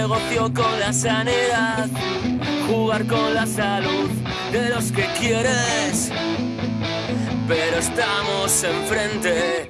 negocio con la sanidad, jugar con la salud de los que quieres, pero estamos enfrente.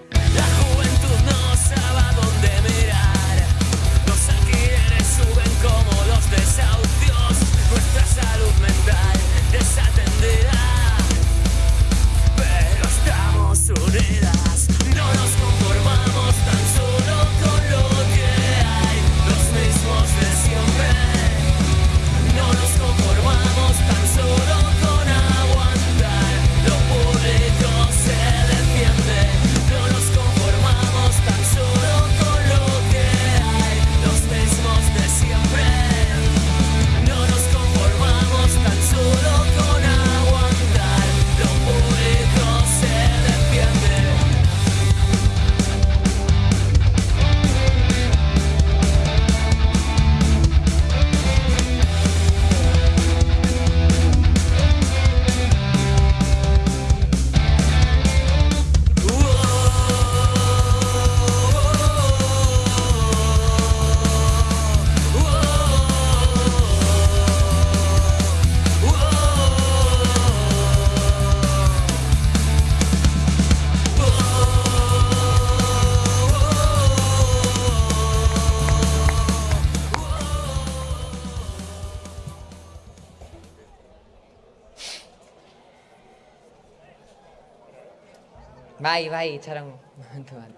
Bai, bai, itxaron momentu bat.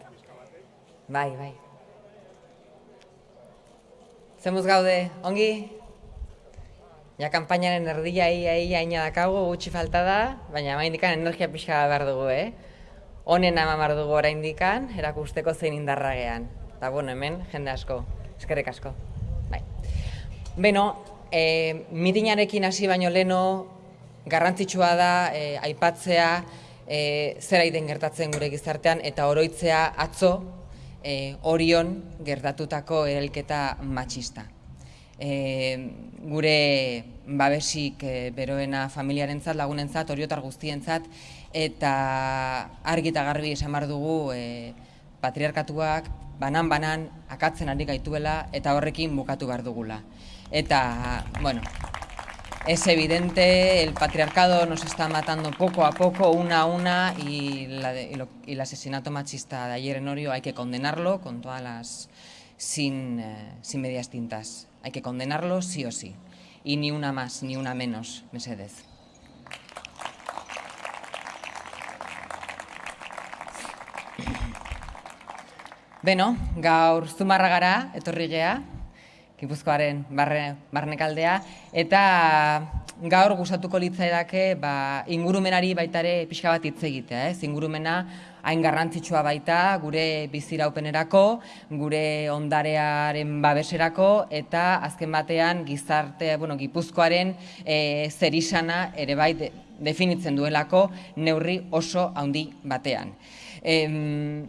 Bai, bai. Zemuz gaude, ongi? Ja, kanpainaren erdia ia ia ina dakagu, gutxi falta da, baina maindikan energia pixka behar dugu, eh? Honen ama behar dugu oraindikan, erakusteko zein indarra gean. Eta, bueno, hemen, jende asko, eskerrik asko. Bai. Beno, e, mitinarekin hasi baino leno, garrantzitsua da e, aipatzea e, zera den gertatzen gure gizartean eta oroitzea atzo e, orion gertatutako erelketa matxista. E, gure babesik e, beroena familiarentzat, lagunentzat, oriotar guztientzat, eta argi eta garbi esan behar dugu e, patriarkatuak banan-banan akatzen ari gaituela eta horrekin bukatu behar dugula. Eta, bueno, Es evidente, el patriarcado nos está matando poco a poco, una a una, y, la de- y lo- el asesinato machista de ayer en Orio hay que condenarlo con todas las. sin, eh, sin medias tintas. Hay que condenarlo sí o sí. Y ni una más, ni una menos, Mesedez. Beno, gaur Gipuzkoaren barre, barnekaldea, eta gaur gustatuko litzaidake ba, ingurumenari baita ere pixka bat hitz egitea, ez? Ingurumena hain garrantzitsua baita gure biziraupenerako, gure ondarearen babeserako eta azken batean gizarte, bueno, Gipuzkoaren e, zerisana ere bai de- definitzen duelako neurri oso handi batean. Em,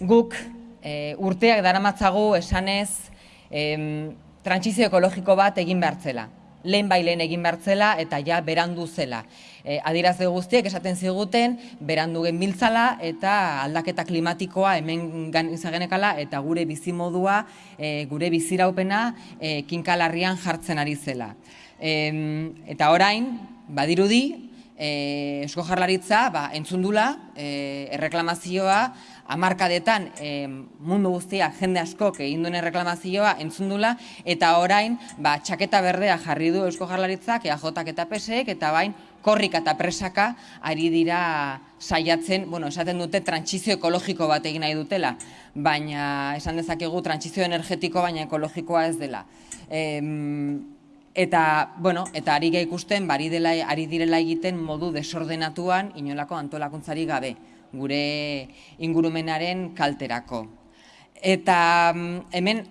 guk e, urteak daramatzagu esanez em, trantsizio ekologiko bat egin behar zela. Lehen bai egin behar zela eta ja berandu zela. E, adirazle guztiek esaten ziguten berandu genbiltzala eta aldaketa klimatikoa hemen izagenekala eta gure bizimodua, e, gure biziraupena e, kinkalarrian jartzen ari zela. Em, eta orain, badirudi, e, Eusko Jarlaritza ba, entzundula e, erreklamazioa hamarkadetan e, mundu guztiak jende askok egin duen erreklamazioa entzundula eta orain ba, txaketa berdea jarri du Eusko Jarlaritzak EAJak eta PSek eta bain korrika eta presaka ari dira saiatzen, bueno, esaten dute trantsizio ekologiko bat egin nahi dutela, baina esan dezakegu trantsizio energetiko baina ekologikoa ez dela. Em, Eta, bueno, eta ari ikusten, bari dela, ari direla egiten modu desordenatuan inolako antolakuntzari gabe, gure ingurumenaren kalterako. Eta mm, hemen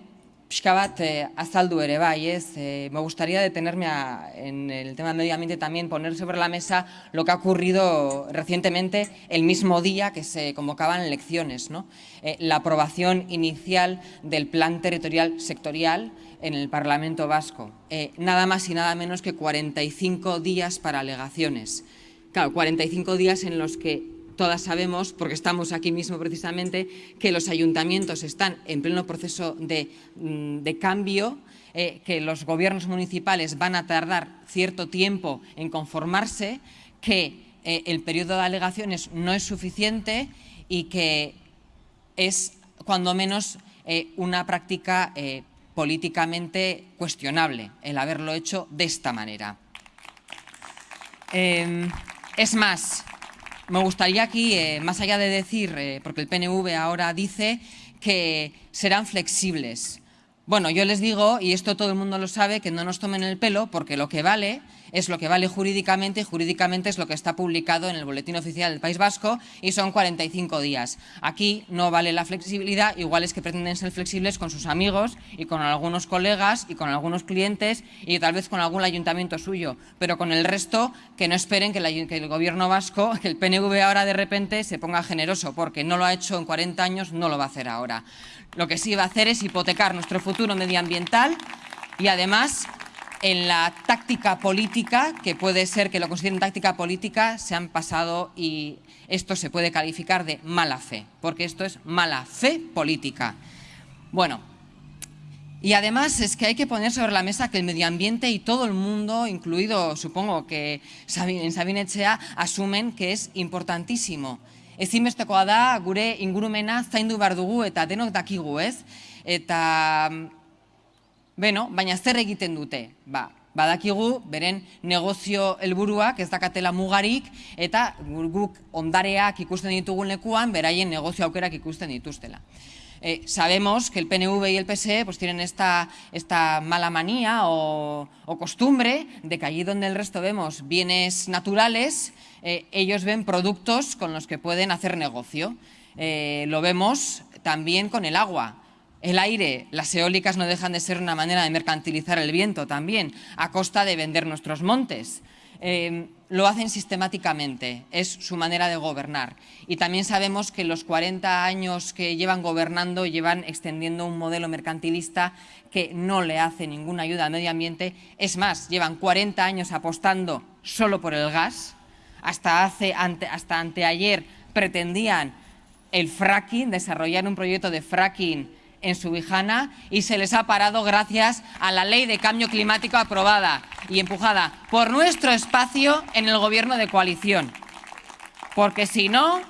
pixka bat eh? Eh, me gustaría detenerme en el tema del medio ambiente también, poner sobre la mesa lo que ha ocurrido recientemente el mismo día que se convocaban elecciones, ¿no? Eh, la aprobación inicial del plan territorial sectorial en el Parlamento Vasco. Eh, nada más y nada menos que 45 días para alegaciones. Claro, 45 días en los que todas sabemos, porque estamos aquí mismo precisamente, que los ayuntamientos están en pleno proceso de, mm, de cambio, eh, que los gobiernos municipales van a tardar cierto tiempo en conformarse, que eh, el periodo de alegaciones no es suficiente y que es, cuando menos, eh, una práctica políticamente cuestionable el haberlo hecho de esta manera. Eh, es más, me gustaría aquí, eh, más allá de decir, eh, porque el PNV ahora dice que serán flexibles. Bueno, yo les digo, y esto todo el mundo lo sabe, que no nos tomen el pelo, porque lo que vale es lo que vale jurídicamente y jurídicamente es lo que está publicado en el Boletín Oficial del País Vasco y son 45 días. Aquí no vale la flexibilidad, igual es que pretenden ser flexibles con sus amigos y con algunos colegas y con algunos clientes y tal vez con algún ayuntamiento suyo, pero con el resto que no esperen que, la- que el Gobierno vasco, que el PNV ahora de repente se ponga generoso, porque no lo ha hecho en 40 años, no lo va a hacer ahora. Lo que sí va a hacer es hipotecar nuestro futuro medioambiental y además en la táctica política, que puede ser que lo consideren táctica política, se han pasado y esto se puede calificar de mala fe, porque esto es mala fe política. Bueno, y además es que hay que poner sobre la mesa que el medio ambiente y todo el mundo, incluido supongo que en Sabine Etxea, asumen que es importantísimo. Da gure ingurumena zaindu eta denok dakigu, ez? Eta Beno, baina zer egiten dute? Ba, badakigu beren negozio helburuak ez dakatela mugarik eta gu- guk ondareak ikusten ditugun lekuan beraien negozio aukerak ikusten dituztela. Eh, sabemos que el PNV y el PSE pues, tienen esta, esta mala manía o, o costumbre de que allí donde el resto vemos bienes naturales, eh, ellos ven productos con los que pueden hacer negocio. Eh, lo vemos también con el agua. El aire, las eólicas no dejan de ser una manera de mercantilizar el viento también, a costa de vender nuestros montes. Eh, lo hacen sistemáticamente, es su manera de gobernar. Y también sabemos que los 40 años que llevan gobernando llevan extendiendo un modelo mercantilista que no le hace ninguna ayuda al medio ambiente. Es más, llevan 40 años apostando solo por el gas. Hasta, hace, hasta anteayer pretendían el fracking, desarrollar un proyecto de fracking en Subijana y se les ha parado gracias a la ley de cambio climático aprobada y empujada por nuestro espacio en el gobierno de coalición. Porque si no,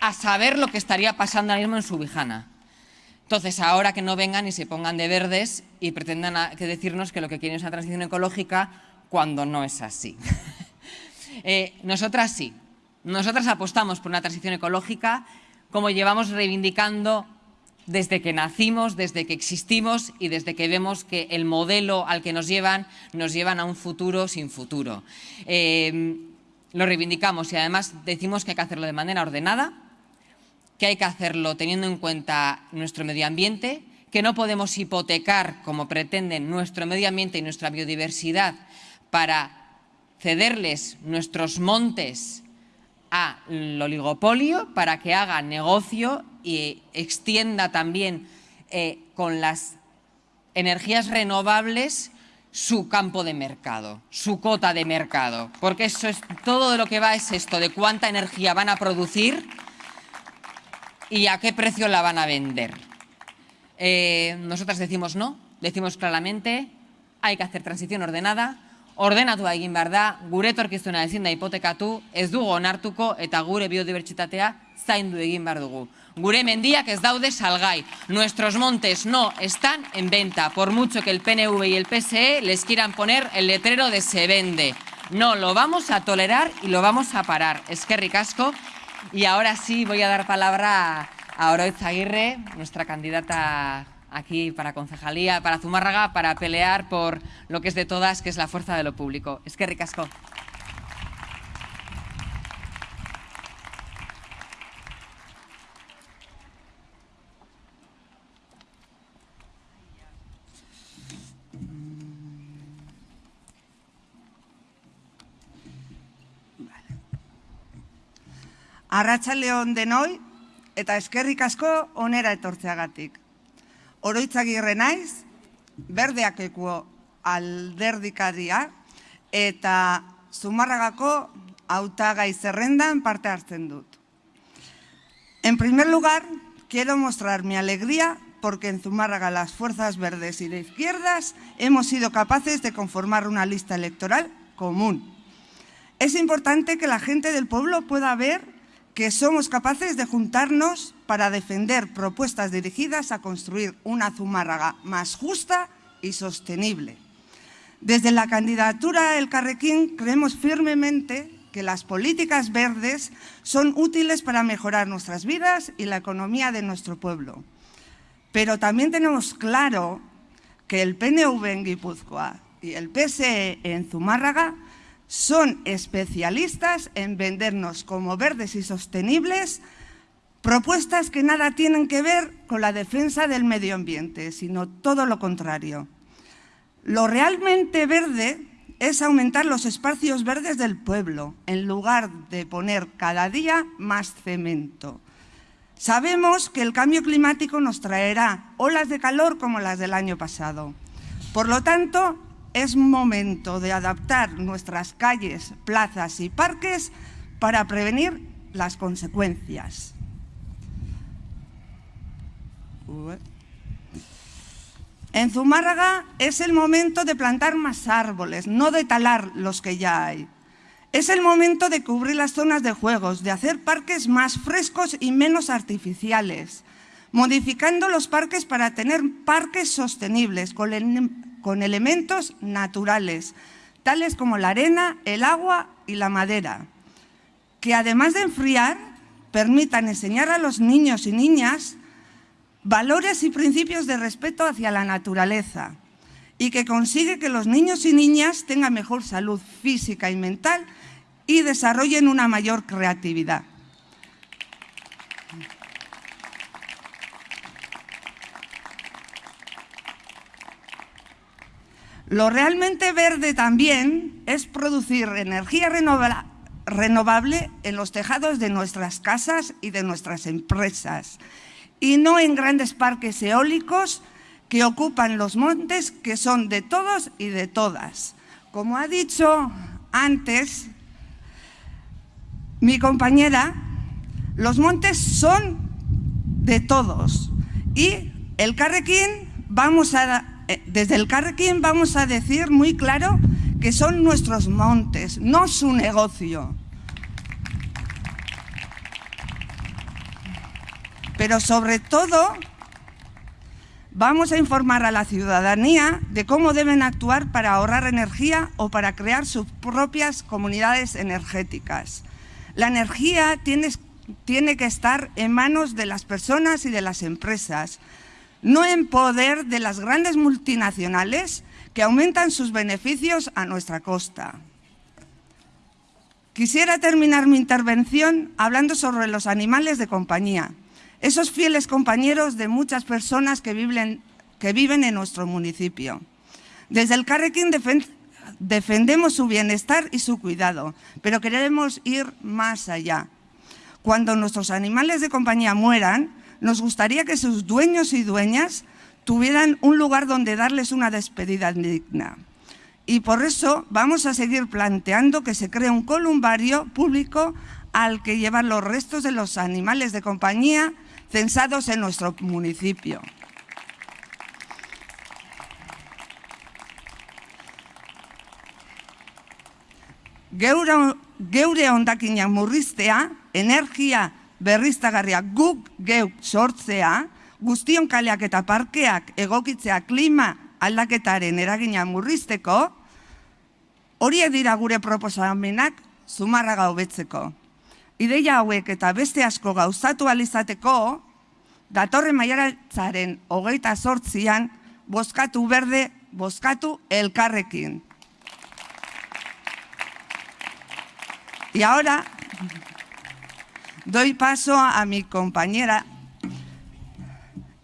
a saber lo que estaría pasando ahora mismo en Subijana. Entonces, ahora que no vengan y se pongan de verdes y pretendan que decirnos que lo que quieren es una transición ecológica cuando no es así. Eh, nosotras sí. Nosotras apostamos por una transición ecológica como llevamos reivindicando desde que nacimos, desde que existimos y desde que vemos que el modelo al que nos llevan nos llevan a un futuro sin futuro. Eh, lo reivindicamos y además decimos que hay que hacerlo de manera ordenada, que hay que hacerlo teniendo en cuenta nuestro medio ambiente, que no podemos hipotecar, como pretenden, nuestro medio ambiente y nuestra biodiversidad para cederles nuestros montes al oligopolio para que haga negocio y extienda también eh, con las energías renovables su campo de mercado, su cota de mercado, porque eso es todo de lo que va es esto de cuánta energía van a producir y a qué precio la van a vender. Eh, nosotras decimos no, decimos claramente, hay que hacer transición ordenada, ordenatu egin behar da, gure etorkizuna ezin da hipotekatu, ez dugu onartuko eta gure biodibertsitatea zaindu egin behar dugu. Gure mendiak ez daude salgai. Nuestros montes no están en venta, por mucho que el PNV y el PSE les quieran poner el letrero de se vende. No, lo vamos a tolerar y lo vamos a parar. Eskerrik asko. Y ahora sí voy a dar palabra a Oroitz Aguirre, nuestra candidata aquí para concejalía, para Zumárraga, para pelear por lo que es de todas, que es la fuerza de lo público. Es que ricasco. Arratsaldeon denoi eta eskerrik asko onera etortzeagatik. Oroitzagirre naiz, berdeakeko alderdikaria eta Zumarragako hautagai zerrendan parte hartzen dut. En primer lugar, quiero mostrar mi alegría porque en Zumárraga las fuerzas verdes y de izquierdas hemos sido capaces de conformar una lista electoral común. Es importante que la gente del pueblo pueda ver que somos capaces de juntarnos para defender propuestas dirigidas a construir una Zumárraga más justa y sostenible. Desde la candidatura El Carrequín creemos firmemente que las políticas verdes son útiles para mejorar nuestras vidas y la economía de nuestro pueblo. Pero también tenemos claro que el PNV en Guipúzcoa y el PSE en Zumárraga son especialistas en vendernos como verdes y sostenibles propuestas que nada tienen que ver con la defensa del medio ambiente, sino todo lo contrario. Lo realmente verde es aumentar los espacios verdes del pueblo, en lugar de poner cada día más cemento. Sabemos que el cambio climático nos traerá olas de calor como las del año pasado. Por lo tanto, es momento de adaptar nuestras calles, plazas y parques para prevenir las consecuencias. En Zumárraga es el momento de plantar más árboles, no de talar los que ya hay. Es el momento de cubrir las zonas de juegos, de hacer parques más frescos y menos artificiales, modificando los parques para tener parques sostenibles con, con elementos naturales, tales como la arena, el agua y la madera, que además de enfriar, permitan enseñar a los niños y niñas valores y principios de respeto hacia la naturaleza y que consigue que los niños y niñas tengan mejor salud física y mental y desarrollen una mayor creatividad. Lo realmente verde también es producir energía renovable en los tejados de nuestras casas y de nuestras empresas y no en grandes parques eólicos que ocupan los montes que son de todos y de todas. Como ha dicho antes mi compañera, los montes son de todos y el Carrequín vamos a, desde el Carrequín vamos a decir muy claro que son nuestros montes, no su negocio. Pero sobre todo, vamos a informar a la ciudadanía de cómo deben actuar para ahorrar energía o para crear sus propias comunidades energéticas. La energía tiene, tiene que estar en manos de las personas y de las empresas, no en poder de las grandes multinacionales que aumentan sus beneficios a nuestra costa. Quisiera terminar mi intervención hablando sobre los animales de compañía esos fieles compañeros de muchas personas que viven, que viven en nuestro municipio. Desde el Carrequín defendemos su bienestar y su cuidado, pero queremos ir más allá. Cuando nuestros animales de compañía mueran, nos gustaría que sus dueños y dueñas tuvieran un lugar donde darles una despedida digna. Y por eso vamos a seguir planteando que se cree un columbario público al que llevan los restos de los animales de compañía censados en nuestro municipio. Geure, geure ondakinak murriztea, berriztagarria guk geuk sortzea, guztion kaleak eta parkeak egokitzea klima aldaketaren eragina murrizteko, horiek dira gure proposamenak zumarraga hobetzeko ideia hauek eta beste asko gauzatu alizateko, datorren maiaratzaren hogeita sortzian, bozkatu berde, bozkatu elkarrekin. Y ahora doy paso a mi compañera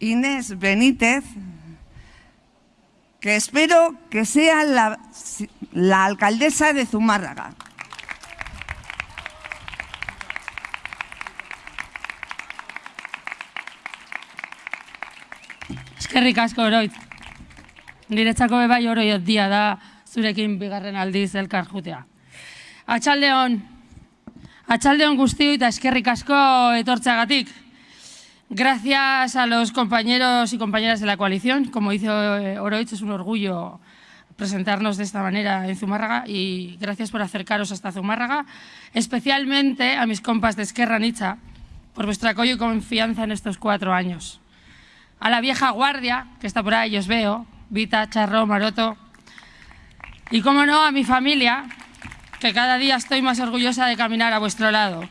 Inés Benítez, que espero que sea la, la alcaldesa de Zumárraga. Eskerrik asko oroit. Niretzako bebai oroiot dia da zurekin bigarren aldiz elkar jutea. Atxaldeon, atxaldeon guztiu eta eskerrik asko etortzeagatik. Gracias a los compañeros y compañeras de la coalición. Como dice eh, Oroitz, es un orgullo presentarnos de esta manera en Zumárraga y gracias por acercaros hasta Zumárraga, especialmente a mis compas de Esquerra Nicha, por vuestro apoyo y confianza en estos cuatro años. A la vieja guardia, que está por ahí, os veo, Vita, Charro, Maroto, y como no, a mi familia, que cada día estoy más orgullosa de caminar a vuestro lado.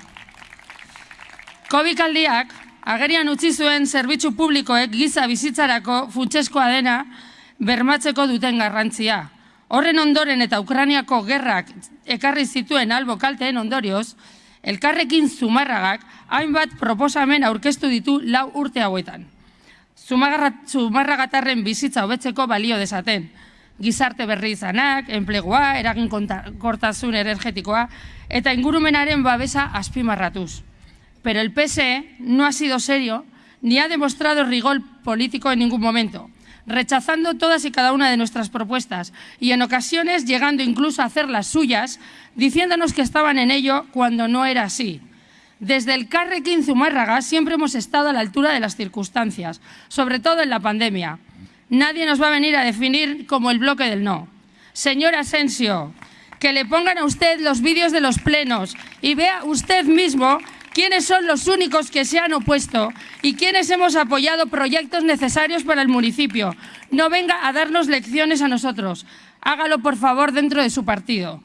Covid aldiak, agerian utzi zuen zerbitzu publikoek giza bizitzarako funtseskoa dena bermatzeko duten garrantzia. Horren ondoren eta Ukrainiako gerrak ekarri zituen albo kalteen ondorioz, elkarrekin zumarragak hainbat proposamen aurkeztu ditu lau urte hauetan. Zumarragatarren bizitza hobetzeko balio desaten. Gizarte berri izanak, enplegua, eragin kortasun energetikoa eta ingurumenaren babesa azpimarratuz. Pero el PSE no ha sido serio ni ha demostrado rigor político en ningún momento rechazando todas y cada una de nuestras propuestas y en ocasiones llegando incluso a hacer las suyas, diciéndonos que estaban en ello cuando no era así. Desde el Carrequín Zumárraga siempre hemos estado a la altura de las circunstancias, sobre todo en la pandemia. Nadie nos va a venir a definir como el bloque del no. Señor Asensio, que le pongan a usted los vídeos de los plenos y vea usted mismo quiénes son los únicos que se han opuesto y quiénes hemos apoyado proyectos necesarios para el municipio. No venga a darnos lecciones a nosotros. Hágalo, por favor, dentro de su partido.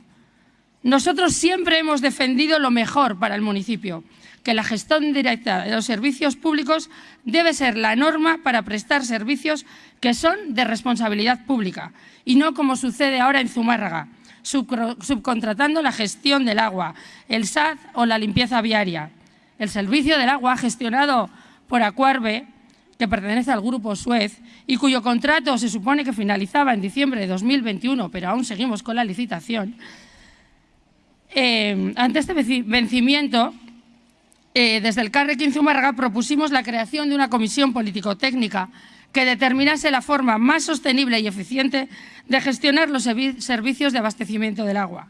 Nosotros siempre hemos defendido lo mejor para el municipio, que la gestión directa de los servicios públicos debe ser la norma para prestar servicios que son de responsabilidad pública y no como sucede ahora en Zumárraga, subcontratando la gestión del agua, el SAD o la limpieza viaria. El servicio del agua gestionado por Acuarbe, que pertenece al grupo Suez y cuyo contrato se supone que finalizaba en diciembre de 2021, pero aún seguimos con la licitación, eh, ante este vencimiento, eh, desde el Carrequín Zumárraga propusimos la creación de una comisión político-técnica que determinase la forma más sostenible y eficiente de gestionar los servicios de abastecimiento del agua,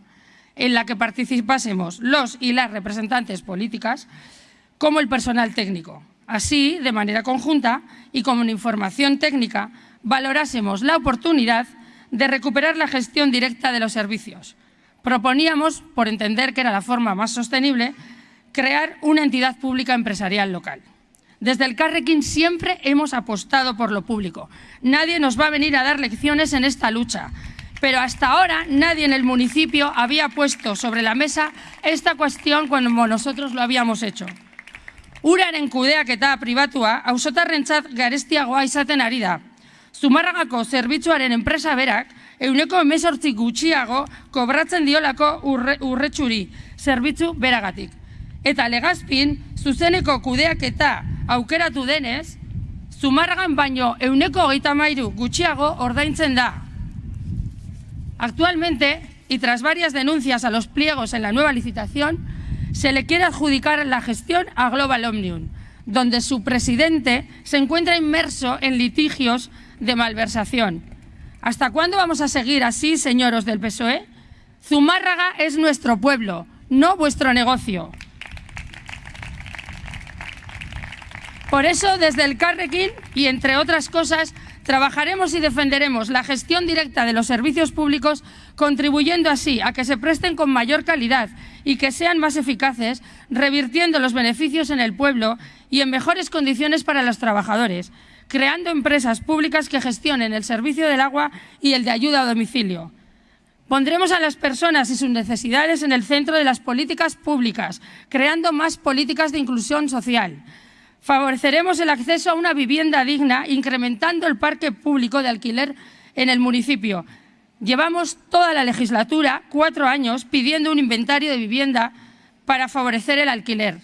en la que participásemos los y las representantes políticas como el personal técnico. Así, de manera conjunta y con información técnica, valorásemos la oportunidad de recuperar la gestión directa de los servicios. Proponíamos, por entender que era la forma más sostenible, crear una entidad pública empresarial local. Desde el Carrequín siempre hemos apostado por lo público. Nadie nos va a venir a dar lecciones en esta lucha. Pero hasta ahora nadie en el municipio había puesto sobre la mesa esta cuestión como nosotros lo habíamos hecho. Uraren kudeaketa pribatua ausotarrentzat garestiagoa izaten ari da. Zumarragako zerbitzuaren enpresa berak euneko emesortzi gutxiago kobratzen diolako urre, urretxuri zerbitzu beragatik. Eta legazpin, zuzeneko kudeaketa aukeratu denez, Zumarragan baino euneko hogeita mairu gutxiago ordaintzen da. Actualmente, y tras varias denuncias a los pliegos en la nueva licitación, se le quiere adjudicar la gestión a Global Omnium, donde su presidente se encuentra inmerso en litigios de malversación. ¿Hasta cuándo vamos a seguir así, señoros del PSOE? Zumárraga es nuestro pueblo, no vuestro negocio. Por eso, desde el Carrequín y entre otras cosas, trabajaremos y defenderemos la gestión directa de los servicios públicos, contribuyendo así a que se presten con mayor calidad y que sean más eficaces, revirtiendo los beneficios en el pueblo y en mejores condiciones para los trabajadores, creando empresas públicas que gestionen el servicio del agua y el de ayuda a domicilio. Pondremos a las personas y sus necesidades en el centro de las políticas públicas, creando más políticas de inclusión social. Favoreceremos el acceso a una vivienda digna, incrementando el parque público de alquiler en el municipio, Llevamos toda la legislatura, cuatro años, pidiendo un inventario de vivienda para favorecer el alquiler.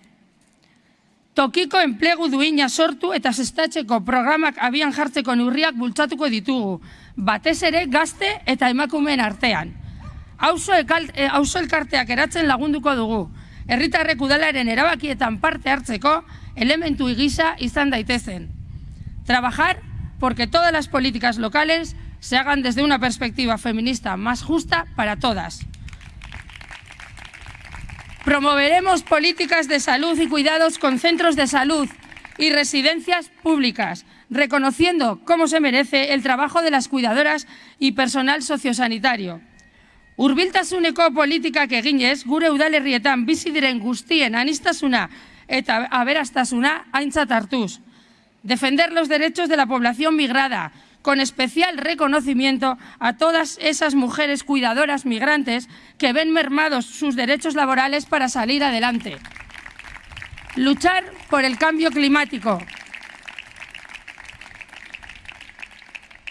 Tokiko enplegu duina sortu eta sestatzeko programak abian jartzeko neurriak bultzatuko ditugu, batez ere gazte eta emakumeen artean. Auzo, e, auzo elkarteak eratzen lagunduko dugu, herritarrek udalaren erabakietan parte hartzeko elementu igisa izan daitezen. Trabajar porque todas las políticas locales se hagan desde una perspectiva feminista más justa para todas. Promoveremos políticas de salud y cuidados con centros de salud y residencias públicas, reconociendo como se merece el trabajo de las cuidadoras y personal sociosanitario. Urbiltasuneko politikak eginez, gure udalerrietan bizi diren guztien anistasuna eta aberastasuna aintzat hartuz. Defender los derechos de la población migrada, con especial reconocimiento a todas esas mujeres cuidadoras migrantes que ven mermados sus derechos laborales para salir adelante. Luchar por el cambio climático.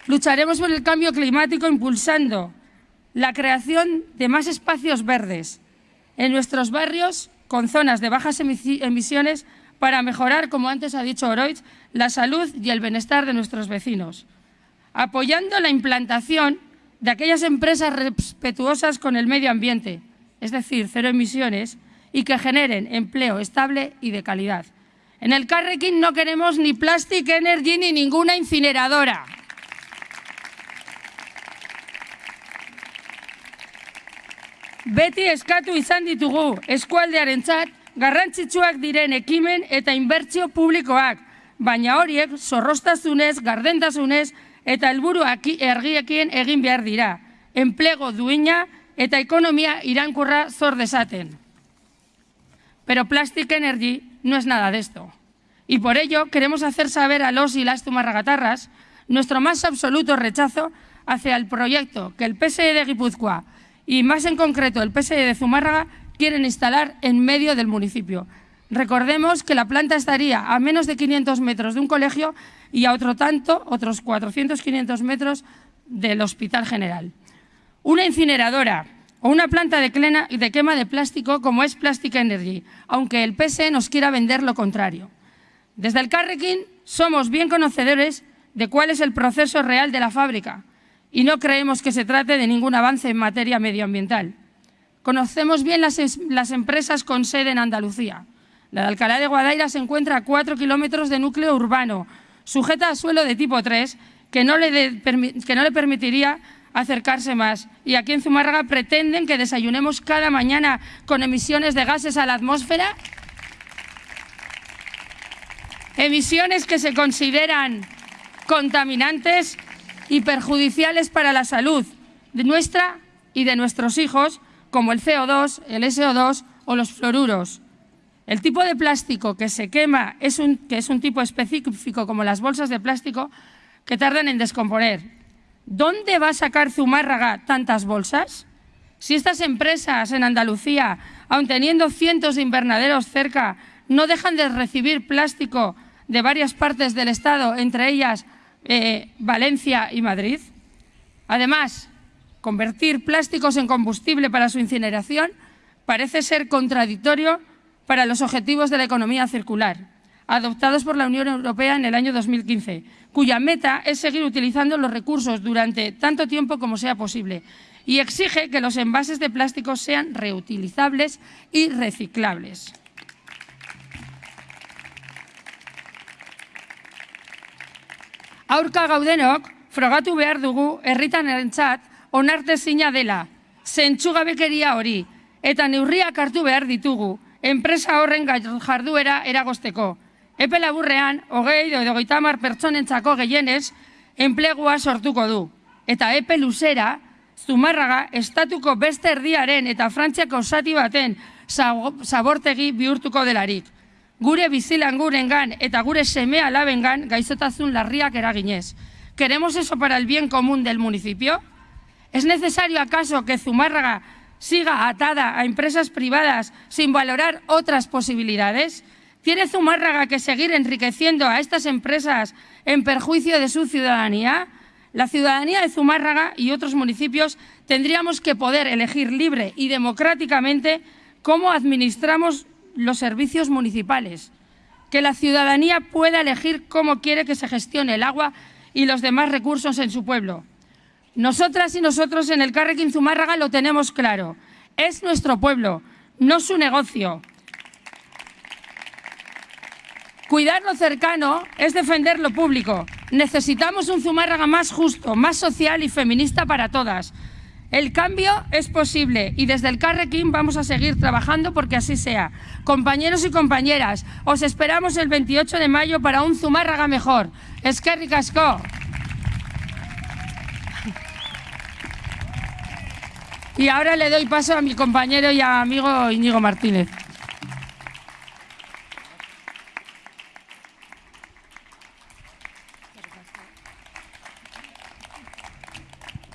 Lucharemos por el cambio climático impulsando la creación de más espacios verdes en nuestros barrios con zonas de bajas emisiones para mejorar, como antes ha dicho Oroitz, la salud y el bienestar de nuestros vecinos, apoyando la implantación de aquellas empresas respetuosas con el medio ambiente, es decir, cero emisiones, y que generen empleo estable y de calidad. En el Carrequín no queremos ni Plastic Energy ni ninguna incineradora. Beti eskatu izan ditugu eskualdearentzat garrantzitsuak diren ekimen eta inbertsio publikoak, baina horiek zorrostazunez, gardentasunez eta helburu ergiekin egin behar dira. Enplego duina eta ekonomia irankurra zor desaten. Pero Plastic Energy no es nada de esto. Y por ello queremos hacer saber a los y las tumarragatarras nuestro más absoluto rechazo hacia el proyecto que el PSE de Guipúzcoa y más en concreto el PSE de Zumárraga quieren instalar en medio del municipio. Recordemos que la planta estaría a menos de 500 metros de un colegio y a otro tanto, otros 400-500 metros del Hospital General. Una incineradora o una planta de, de quema de plástico como es Plastic Energy, aunque el PSE nos quiera vender lo contrario. Desde el Carrequín somos bien conocedores de cuál es el proceso real de la fábrica y no creemos que se trate de ningún avance en materia medioambiental. Conocemos bien las, empresas con sede en Andalucía. La de Alcalá de Guadaira se encuentra a cuatro kilómetros de núcleo urbano, sujeta a suelo de tipo 3, que no, le que no le permitiría acercarse más. Y aquí en Zumárraga pretenden que desayunemos cada mañana con emisiones de gases a la atmósfera. Emisiones que se consideran contaminantes y perjudiciales para la salud de nuestra y de nuestros hijos, como el CO2, el SO2 o los fluoruros. El tipo de plástico que se quema, es un, que es un tipo específico como las bolsas de plástico, que tardan en descomponer. ¿Dónde va a sacar Zumárraga tantas bolsas? Si estas empresas en Andalucía, aun teniendo cientos de invernaderos cerca, no dejan de recibir plástico de varias partes del Estado, entre ellas eh, Valencia y Madrid. Además, convertir plásticos en combustible para su incineración parece ser contradictorio para los objetivos de la economía circular, adoptados por la Unión Europea en el año 2015, cuya meta es seguir utilizando los recursos durante tanto tiempo como sea posible y exige que los envases de plástico sean reutilizables y reciclables. Aurka gaudenok, frogatu behar dugu herritan erentzat onartezina dela, zentsugabekeria hori, eta neurriak hartu behar ditugu, enpresa horren jarduera eragosteko. Epe laburrean, hogei edo goitamar pertsonentzako gehienez, enplegua sortuko du. Eta epe luzera, Zumarraga, estatuko beste erdiaren eta frantziako zati baten zabortegi bihurtuko delarik gure bizilangurengan eta gure seme alabengan gaizotazun larriak eraginez. ¿Queremos eso para el bien común del municipio? ¿Es necesario acaso que Zumárraga siga atada a empresas privadas sin valorar otras posibilidades? ¿Tiene Zumárraga que seguir enriqueciendo a estas empresas en perjuicio de su ciudadanía? La ciudadanía de Zumárraga y otros municipios tendríamos que poder elegir libre y democráticamente cómo administramos los servicios municipales, que la ciudadanía pueda elegir cómo quiere que se gestione el agua y los demás recursos en su pueblo. Nosotras y nosotros en el Carrequín Zumárraga lo tenemos claro. Es nuestro pueblo, no su negocio. Cuidar lo cercano es defender lo público. Necesitamos un Zumárraga más justo, más social y feminista para todas. El cambio es posible y desde el Carrequín vamos a seguir trabajando porque así sea. Compañeros y compañeras, os esperamos el 28 de mayo para un Zumárraga mejor. Eskerrik asko. Y ahora le doy paso a mi compañero y amigo Íñigo Martínez.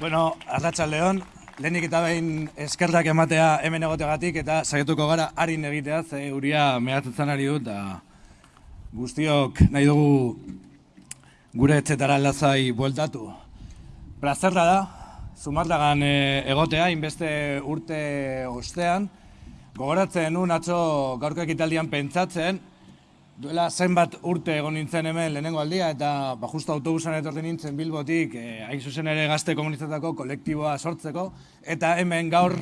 Bueno, Arratxa León, lehenik eta behin eskerrak ematea hemen egoteagatik eta saiatuko gara harin egitea, ze uria mehatzetzen ari dut, eta guztiok nahi dugu gure etxetara lazai bueltatu. Plazerra da, Zumarragan eh, egotea, inbeste urte ostean, gogoratzen nun atzo gaurko ekitaldian pentsatzen, Duela zenbat urte egon nintzen hemen lehenengo aldia eta ba, justo autobusan etorri nintzen Bilbotik eh, hain zuzen ere gazte komunitatako kolektiboa sortzeko eta hemen gaur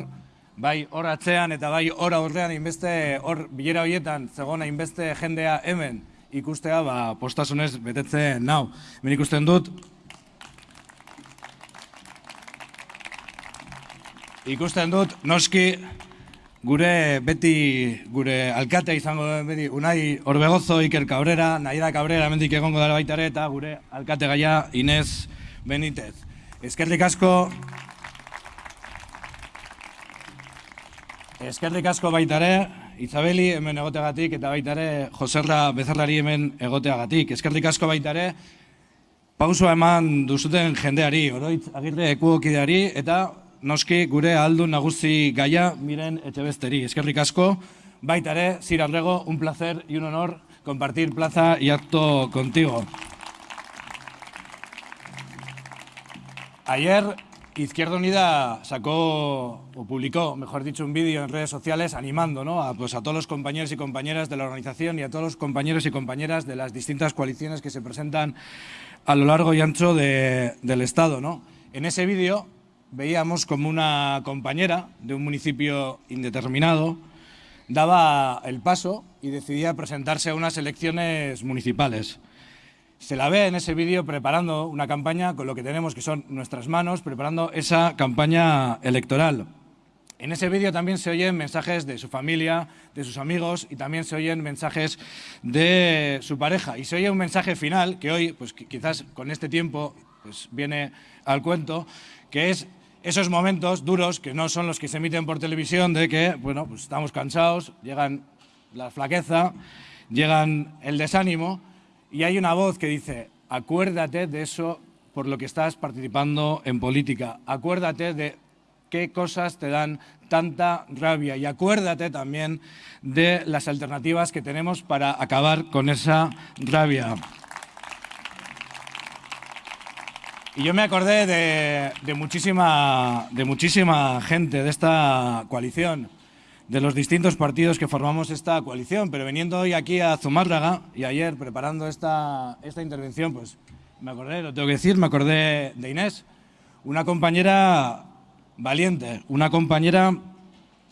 bai hor atzean eta bai hor aurrean inbeste hor bilera horietan zegona inbeste jendea hemen ikustea ba, postasunez betetzen nau. Hemen ikusten dut ikusten dut noski Gure beti, gure alkatea izango den beti, Unai Orbegozo, Iker Cabrera, Naida Cabrera, mendik egongo dara baita ere, eta gure alkate gaia Inez Benitez. Eskerrik asko, eskerrik asko baita ere, Izabeli hemen egoteagatik, eta baita ere, Joserra Bezarrari hemen egoteagatik. Eskerrik asko baita ere, pausua eman duzuten jendeari, oroitz agirre ekuokideari, eta noski gure aldu nagusi gaia miren etxebesteri. Eskerrik asko, baita ere, Sir Arrego, un placer y un honor compartir plaza y acto contigo. Ayer Izquierda Unida sacó o publicó, mejor dicho, un vídeo en redes sociales animando ¿no? a, pues, a todos los compañeros y compañeras de la organización y a todos los compañeros y compañeras de las distintas coaliciones que se presentan a lo largo y ancho de, del Estado. ¿no? En ese vídeo veíamos como una compañera de un municipio indeterminado daba el paso y decidía presentarse a unas elecciones municipales. Se la ve en ese vídeo preparando una campaña con lo que tenemos que son nuestras manos, preparando esa campaña electoral. En ese vídeo también se oyen mensajes de su familia, de sus amigos y también se oyen mensajes de su pareja. Y se oye un mensaje final que hoy, pues quizás con este tiempo, pues viene al cuento, que es esos momentos duros, que no son los que se emiten por televisión, de que, bueno, pues estamos cansados, llegan la flaqueza, llegan el desánimo, y hay una voz que dice, acuérdate de eso por lo que estás participando en política, acuérdate de qué cosas te dan tanta rabia y acuérdate también de las alternativas que tenemos para acabar con esa rabia. Y yo me acordé de, muchísima, de muchísima gente de esta coalición, de los distintos partidos que formamos esta coalición, pero veniendo hoy aquí a Zumárraga y ayer preparando esta, esta intervención, pues me acordé, lo tengo que decir, me acordé de Inés, una compañera valiente, una compañera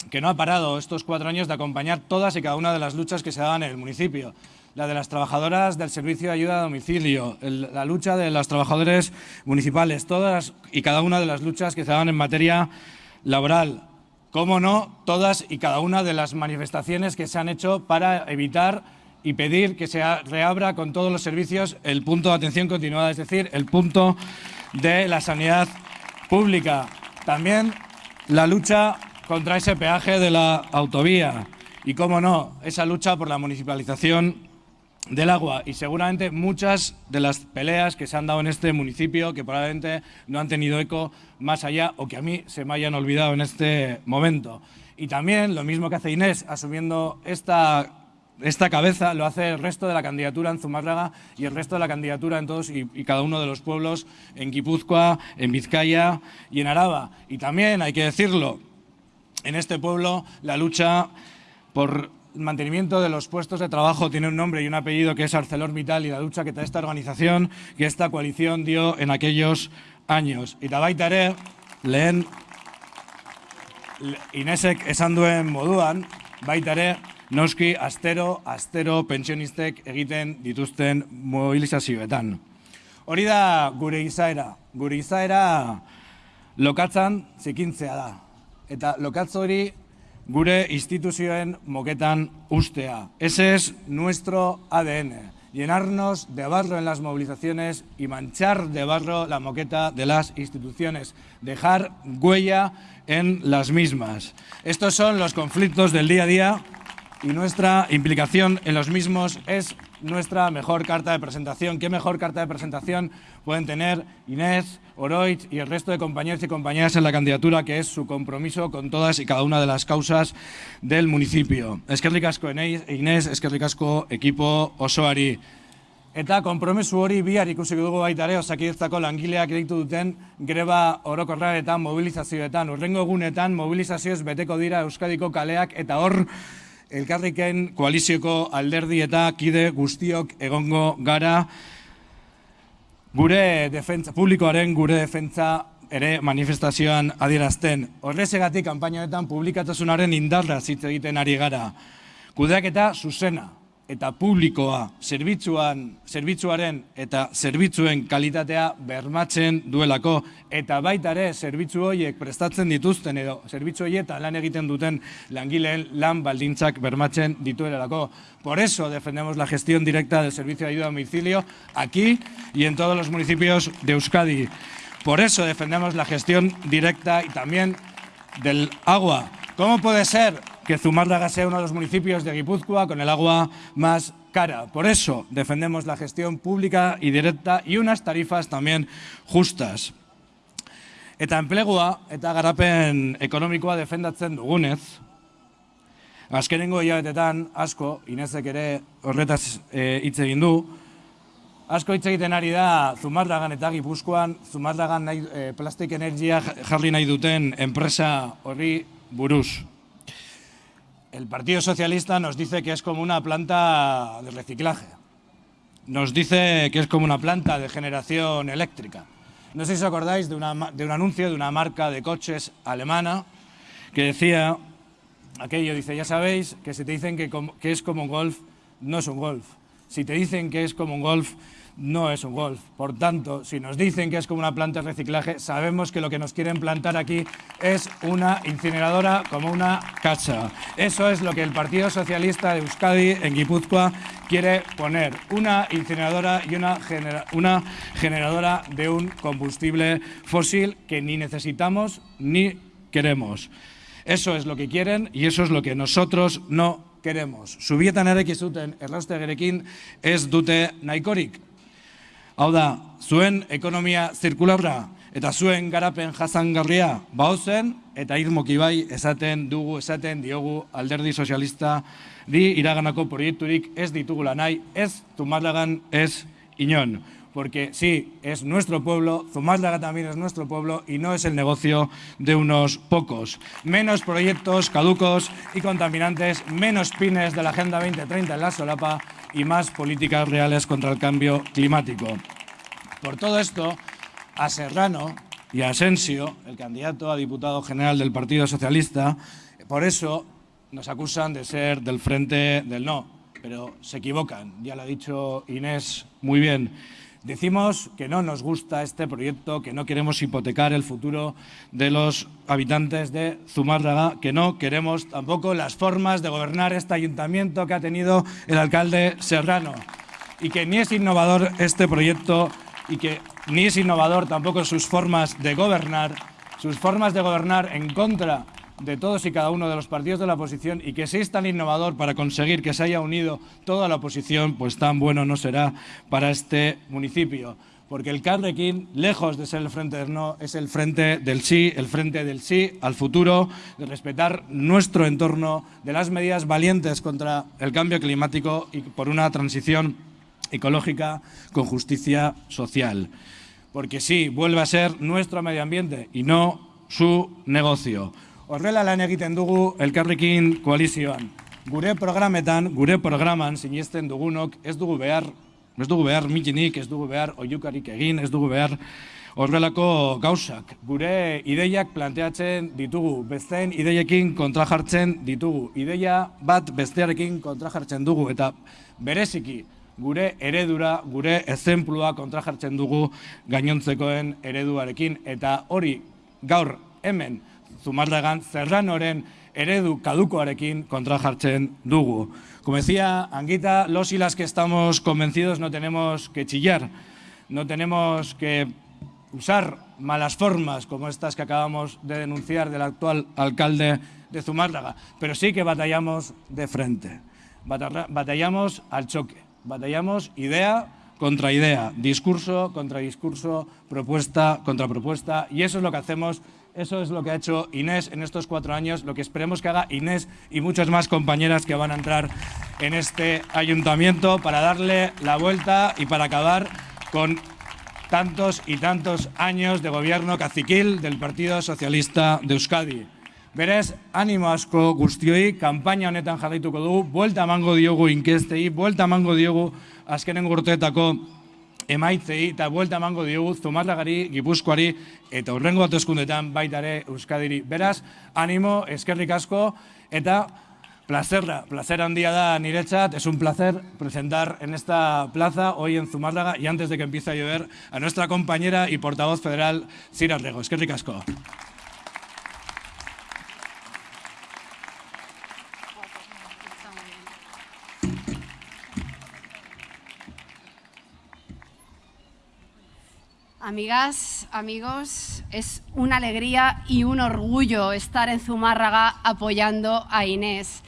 que no ha parado estos cuatro años de acompañar todas y cada una de las luchas que se daban en el municipio la de las trabajadoras del servicio de ayuda a domicilio, la lucha de los trabajadores municipales, todas y cada una de las luchas que se dan en materia laboral. Cómo no, todas y cada una de las manifestaciones que se han hecho para evitar y pedir que se reabra con todos los servicios el punto de atención continuada, es decir, el punto de la sanidad pública. También la lucha contra ese peaje de la autovía y, cómo no, esa lucha por la municipalización del agua y seguramente muchas de las peleas que se han dado en este municipio que probablemente no han tenido eco más allá o que a mí se me hayan olvidado en este momento. Y también lo mismo que hace Inés asumiendo esta, esta cabeza lo hace el resto de la candidatura en Zumárraga y el resto de la candidatura en todos y, cada uno de los pueblos en Guipúzcoa, en Vizcaya y en Araba. Y también, hay que decirlo, en este pueblo la lucha por mantenimiento de los puestos de trabajo tiene un nombre y un apellido que es ArcelorMittal y la lucha que esta organización, que esta coalición dio en aquellos años. Eta baita ere, lehen Inesek esan duen moduan, baita ere, noski astero, astero pentsionistek egiten dituzten mobilizazioetan. Hori da gure izaera. Gure izaera lokatzan zikintzea da. Eta lokatz hori gure instituzioen moketan ustea. Ese es nuestro ADN. Llenarnos de barro en las movilizaciones y manchar de barro la moqueta de las instituciones. Dejar huella en las mismas. Estos son los conflictos del día a día y nuestra implicación en los mismos es nuestra mejor carta de presentación. ¿Qué mejor carta de presentación pueden tener Inés, Oroitz y el resto de compañeros y compañeras en la candidatura, que es su compromiso con todas y cada una de las causas del municipio? Es que ricasco Inés, es que ricasco equipo osoari. Eta konpromesu hori bihar ikusi dugu baita ere osakidetzako langileak deitu duten greba orokorraetan, mobilizazioetan, urrengo egunetan mobilizazioez beteko dira Euskadiko kaleak eta hor elkarriken koalizioko alderdi eta kide guztiok egongo gara gure defentza, publikoaren gure defentza ere manifestazioan adierazten. Horrezegatik kanpainoetan publikatasunaren indarra hitz egiten ari gara. Kudeaketa zuzena eta publikoa zerbitzuan, zerbitzuaren eta zerbitzuen kalitatea bermatzen duelako eta baita ere zerbitzu horiek prestatzen dituzten edo zerbitzu horietan lan egiten duten langileen lan baldintzak bermatzen dituelako. Por eso defendemos la gestión directa del servicio de ayuda a domicilio aquí y en todos los municipios de Euskadi. Por eso defendemos la gestión directa y también del agua. ¿Cómo puede ser que Zumárraga sea uno de los municipios de Guipúzcoa con el agua más cara? Por eso defendemos la gestión pública y directa y unas tarifas también justas. Eta enplegua eta garapen ekonomikoa defendatzen dugunez, azkenengo hilabetetan asko, Inezek ere horretaz eh, hitz egin du, asko hitz egiten ari da Zumarragan eta Gipuzkoan, Zumarragan nahi, eh, plastik energia jarri nahi duten enpresa horri buruz. El Partido Socialista nos dice que es como una planta de reciclaje. Nos dice que es como una planta de generación eléctrica. No sé si os acordáis de, una de un anuncio de una marca de coches alemana que decía aquello, dice, ya sabéis que si te dicen que, que es como un golf, no es un golf. Si te dicen que es como un golf, no es un golf. Por tanto, si nos dicen que es como una planta de reciclaje, sabemos que lo que nos quieren plantar aquí es una incineradora como una casa. Eso es lo que el Partido Socialista de Euskadi en Guipúzcoa quiere poner. Una incineradora y una, genera- una generadora de un combustible fósil que ni necesitamos ni queremos. Eso es lo que quieren y eso es lo que nosotros no queremos. Zubietan ere zuten erraustegerekin ez dute nahikorik. Hau da, zuen ekonomia zirkularra eta zuen garapen jasangarria baozen eta irmoki bai esaten dugu, esaten diogu alderdi sozialista di iraganako proiekturik ez ditugula nahi, ez Zumarragan ez inon. Porque sí, es nuestro pueblo, Zumárraga también es nuestro pueblo y no es el negocio de unos pocos. Menos proyectos caducos y contaminantes, menos pines de la Agenda 2030 en la solapa y más políticas reales contra el cambio climático. Por todo esto, a Serrano y a Asensio, el candidato a diputado general del Partido Socialista, por eso nos acusan de ser del frente del no, pero se equivocan, ya lo ha dicho Inés muy bien. Decimos que no nos gusta este proyecto, que no queremos hipotecar el futuro de los habitantes de Zumárraga, que no queremos tampoco las formas de gobernar este ayuntamiento que ha tenido el alcalde Serrano. Y que ni es innovador este proyecto y que ni es innovador tampoco sus formas de gobernar, sus formas de gobernar en contra de todos y cada uno de los partidos de la oposición y que es tan innovador para conseguir que se haya unido toda la oposición, pues tan bueno no será para este municipio. Porque el Carrequín, lejos de ser el frente del no, es el frente del sí, el frente del sí al futuro, de respetar nuestro entorno, de las medidas valientes contra el cambio climático y por una transición ecológica con justicia social. Porque sí, vuelve a ser nuestro medio ambiente y no su negocio. Horrela lan egiten dugu elkarrekin koalizioan. Gure programetan, gure programan sinesten dugunok ez dugu behar, ez dugu behar mitinik, ez dugu behar oiukarik egin, ez dugu behar horrelako gauzak. Gure ideiak planteatzen ditugu, besteen ideiekin kontra jartzen ditugu. Ideia bat bestearekin kontra jartzen dugu eta bereziki gure eredura, gure ezenplua kontra jartzen dugu gainontzekoen ereduarekin eta hori gaur hemen Zumarragan Zerranoren eredu kadukoarekin kontra jartzen dugu. Como decía Anguita, los y las que estamos convencidos no tenemos que chillar, no tenemos que usar malas formas como estas que acabamos de denunciar del actual alcalde de Zumárraga, pero sí que batallamos de frente, Batalla- batallamos al choque, batallamos idea contra idea, discurso contra discurso, propuesta contra propuesta, y eso es lo que hacemos, eso es lo que ha hecho Inés en estos cuatro años, lo que esperemos que haga Inés y muchas más compañeras que van a entrar en este ayuntamiento para darle la vuelta y para acabar con tantos y tantos años de gobierno caciquil del Partido Socialista de Euskadi. Berez, animo asko guztioi, kanpaina honetan jarraituko dugu, buelta emango diogu inkestei, buelta emango diogu azkenen urteetako emaitzei, eta buelta emango diogu Zumarragari, Gipuzkoari, eta hurrengo hauteskundetan baita ere Euskadiri. Beraz, animo, eskerrik asko, eta Plazerra, placer handia da niretzat, es un placer presentar en esta plaza, hoy en Zumárraga, y antes de que empiece a llover, a nuestra compañera y portavoz federal, Sira Rego. Es que ricasco. Amigas, amigos, es una alegría y un orgullo estar en Zumárraga apoyando a Inés.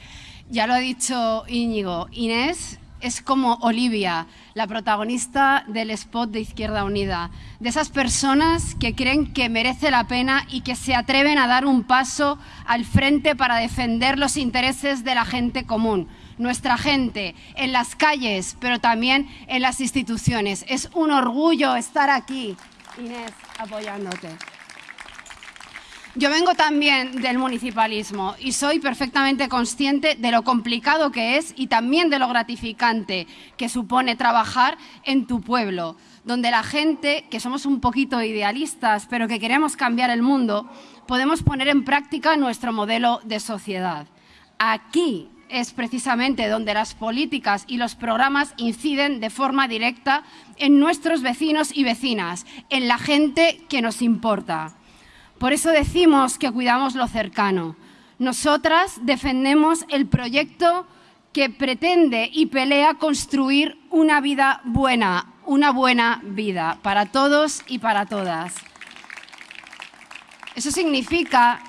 Ya lo ha dicho Íñigo, Inés es como Olivia, la protagonista del spot de Izquierda Unida, de esas personas que creen que merece la pena y que se atreven a dar un paso al frente para defender los intereses de la gente común, nuestra gente, en las calles, pero también en las instituciones. Es un orgullo estar aquí, Inés, apoyándote. Yo vengo también del municipalismo y soy perfectamente consciente de lo complicado que es y también de lo gratificante que supone trabajar en tu pueblo, donde la gente, que somos un poquito idealistas, pero que queremos cambiar el mundo, podemos poner en práctica nuestro modelo de sociedad. Aquí es precisamente donde las políticas y los programas inciden de forma directa en nuestros vecinos y vecinas, en la gente que nos importa. Por eso decimos que cuidamos lo cercano. Nosotras defendemos el proyecto que pretende y pelea construir una vida buena, una buena vida para todos y para todas. Eso significa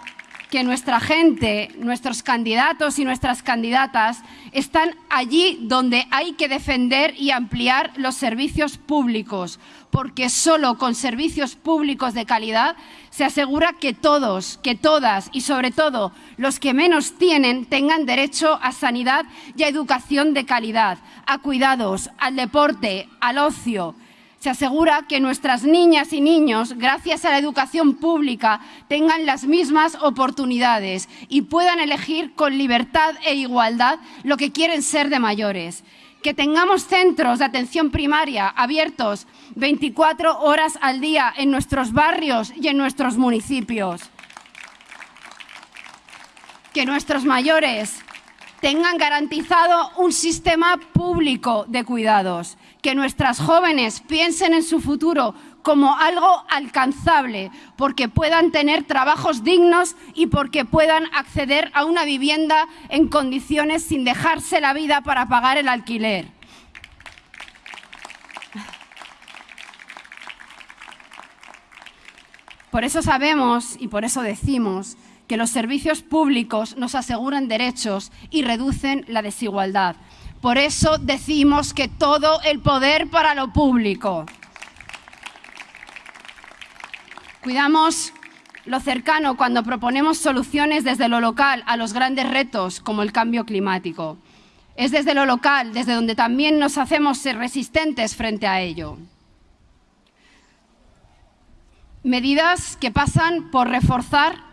que nuestra gente, nuestros candidatos y nuestras candidatas están allí donde hay que defender y ampliar los servicios públicos, porque solo con servicios públicos de calidad se asegura que todos, que todas y sobre todo los que menos tienen tengan derecho a sanidad y a educación de calidad, a cuidados, al deporte, al ocio, se asegura que nuestras niñas y niños, gracias a la educación pública, tengan las mismas oportunidades y puedan elegir con libertad e igualdad lo que quieren ser de mayores. Que tengamos centros de atención primaria abiertos 24 horas al día en nuestros barrios y en nuestros municipios. Que nuestros mayores tengan garantizado un sistema público de cuidados, que nuestras jóvenes piensen en su futuro como algo alcanzable, porque puedan tener trabajos dignos y porque puedan acceder a una vivienda en condiciones sin dejarse la vida para pagar el alquiler. Por eso sabemos y por eso decimos que los servicios públicos nos aseguran derechos y reducen la desigualdad. Por eso decimos que todo el poder para lo público. Cuidamos lo cercano cuando proponemos soluciones desde lo local a los grandes retos como el cambio climático. Es desde lo local, desde donde también nos hacemos resistentes frente a ello. Medidas que pasan por reforzar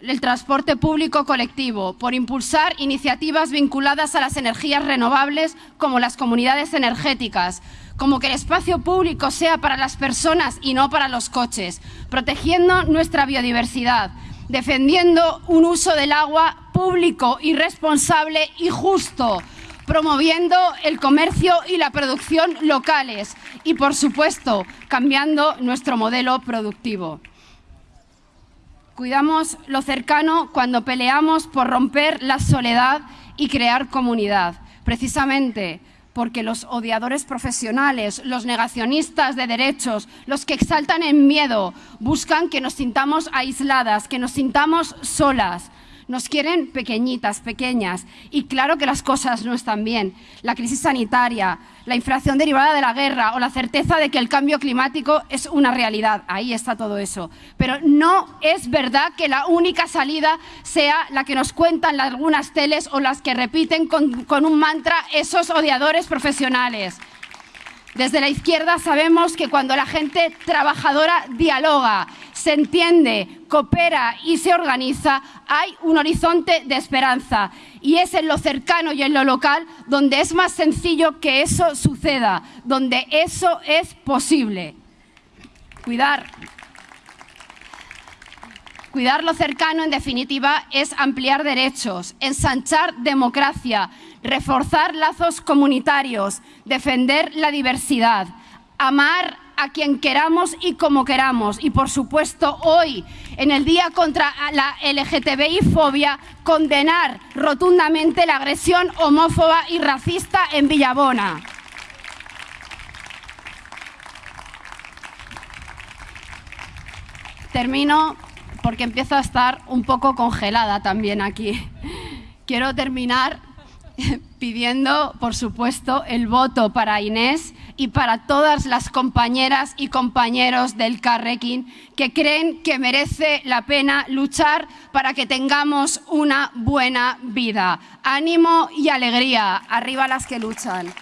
el transporte público colectivo, por impulsar iniciativas vinculadas a las energías renovables como las comunidades energéticas, como que el espacio público sea para las personas y no para los coches, protegiendo nuestra biodiversidad, defendiendo un uso del agua público y responsable y justo, promoviendo el comercio y la producción locales y, por supuesto, cambiando nuestro modelo productivo. Cuidamos lo cercano cuando peleamos por romper la soledad y crear comunidad. Precisamente porque los odiadores profesionales, los negacionistas de derechos, los que exaltan el miedo, buscan que nos sintamos aisladas, que nos sintamos solas. Nos quieren pequeñitas, pequeñas. Y claro que las cosas no están bien. La crisis sanitaria, la inflación derivada de la guerra o la certeza de que el cambio climático es una realidad. Ahí está todo eso. Pero no es verdad que la única salida sea la que nos cuentan algunas teles o las que repiten con, con un mantra esos odiadores profesionales. Desde la izquierda sabemos que cuando la gente trabajadora dialoga, se entiende, coopera y se organiza, hay un horizonte de esperanza. Y es en lo cercano y en lo local donde es más sencillo que eso suceda, donde eso es posible. Cuidar. Cuidar lo cercano, en definitiva, es ampliar derechos, ensanchar democracia, reforzar lazos comunitarios, defender la diversidad, amar a quien queramos y como queramos. Y por supuesto, hoy, en el Día contra la LGTBI-fobia, condenar rotundamente la agresión homófoba y racista en Villabona. Termino porque empiezo a estar un poco congelada también aquí. Quiero terminar pidiendo, por supuesto, el voto para Inés y para todas las compañeras y compañeros del Carrequín que creen que merece la pena luchar para que tengamos una buena vida. Ánimo y alegría. Arriba las que luchan.